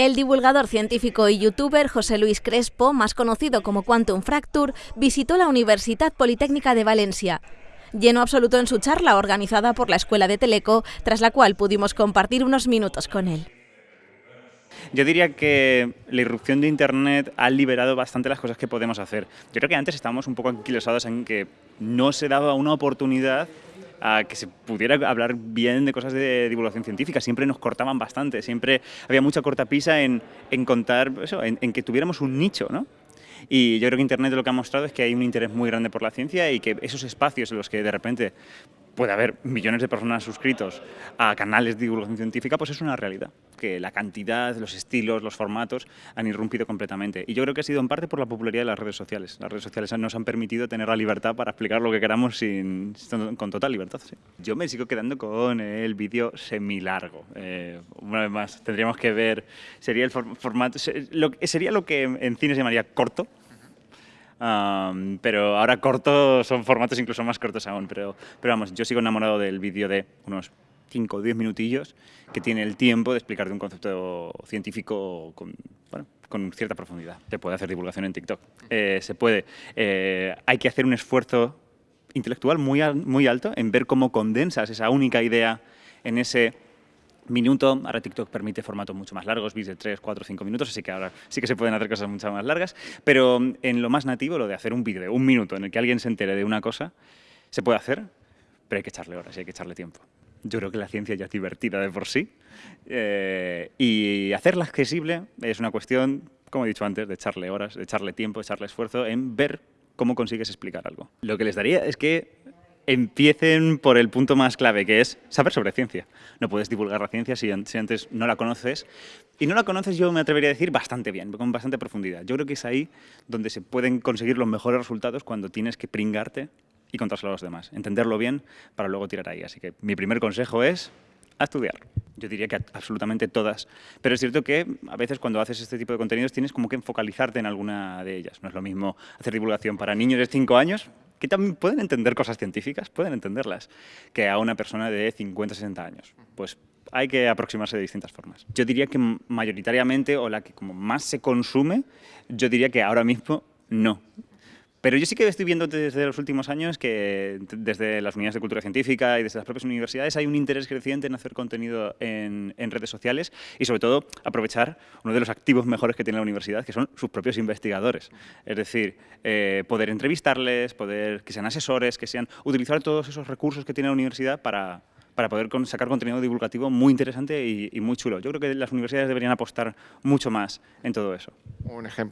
El divulgador científico y youtuber José Luis Crespo, más conocido como Quantum Fracture, visitó la Universidad Politécnica de Valencia. Lleno absoluto en su charla organizada por la Escuela de Teleco, tras la cual pudimos compartir unos minutos con él. Yo diría que la irrupción de Internet ha liberado bastante las cosas que podemos hacer. Yo creo que antes estábamos un poco anquilosados en que no se daba una oportunidad a que se pudiera hablar bien de cosas de divulgación científica. Siempre nos cortaban bastante, siempre había mucha cortapisa en, en contar, en, en que tuviéramos un nicho, ¿no? Y yo creo que Internet lo que ha mostrado es que hay un interés muy grande por la ciencia y que esos espacios en los que de repente puede haber millones de personas suscritos a canales de divulgación científica, pues es una realidad, que la cantidad, los estilos, los formatos han irrumpido completamente. Y yo creo que ha sido en parte por la popularidad de las redes sociales. Las redes sociales nos han permitido tener la libertad para explicar lo que queramos sin, con total libertad. Yo me sigo quedando con el vídeo semilargo. Eh, una vez más, tendríamos que ver, sería el formato, sería lo que en cine se llamaría corto, pero ahora cortos son formatos incluso más cortos aún. Pero, pero vamos, yo sigo enamorado del vídeo de unos 5 o 10 minutillos que tiene el tiempo de explicarte un concepto científico con, bueno, con cierta profundidad. Se puede hacer divulgación en TikTok. Eh, se puede. Eh, hay que hacer un esfuerzo intelectual muy, muy alto en ver cómo condensas esa única idea en ese minuto. Ahora TikTok permite formatos mucho más largos, vídeos de 3, 4, 5 minutos, así que ahora sí que se pueden hacer cosas mucho más largas. Pero en lo más nativo, lo de hacer un vídeo de un minuto en el que alguien se entere de una cosa, se puede hacer, pero hay que echarle horas y hay que echarle tiempo. Yo creo que la ciencia ya es divertida de por sí eh, y hacerla accesible es una cuestión, como he dicho antes, de echarle horas, de echarle tiempo, de echarle esfuerzo en ver cómo consigues explicar algo. Lo que les daría es que empiecen por el punto más clave, que es saber sobre ciencia. No puedes divulgar la ciencia si, antes no la conoces. Y no la conoces, yo me atrevería a decir, bastante bien, con bastante profundidad. Yo creo que es ahí donde se pueden conseguir los mejores resultados cuando tienes que pringarte y contárselo a los demás. Entenderlo bien para luego tirar ahí. Así que mi primer consejo es a estudiar. Yo diría que absolutamente todas. Pero es cierto que a veces cuando haces este tipo de contenidos tienes como que focalizarte en alguna de ellas. No es lo mismo hacer divulgación para niños de 5 años que también pueden entender cosas científicas, pueden entenderlas, que a una persona de 50, 60 años. Pues hay que aproximarse de distintas formas. Yo diría que mayoritariamente, o la que como más se consume, yo diría que ahora mismo no. Pero yo sí que estoy viendo desde los últimos años que desde las unidades de cultura científica y desde las propias universidades hay un interés creciente en hacer contenido en, redes sociales y sobre todo aprovechar uno de los activos mejores que tiene la universidad, que son sus propios investigadores. Es decir, eh, poder entrevistarles, poder que sean asesores, que sean utilizar todos esos recursos que tiene la universidad para, para poder sacar contenido divulgativo muy interesante y, y muy chulo. Yo creo que las universidades deberían apostar mucho más en todo eso. Un ejemplo.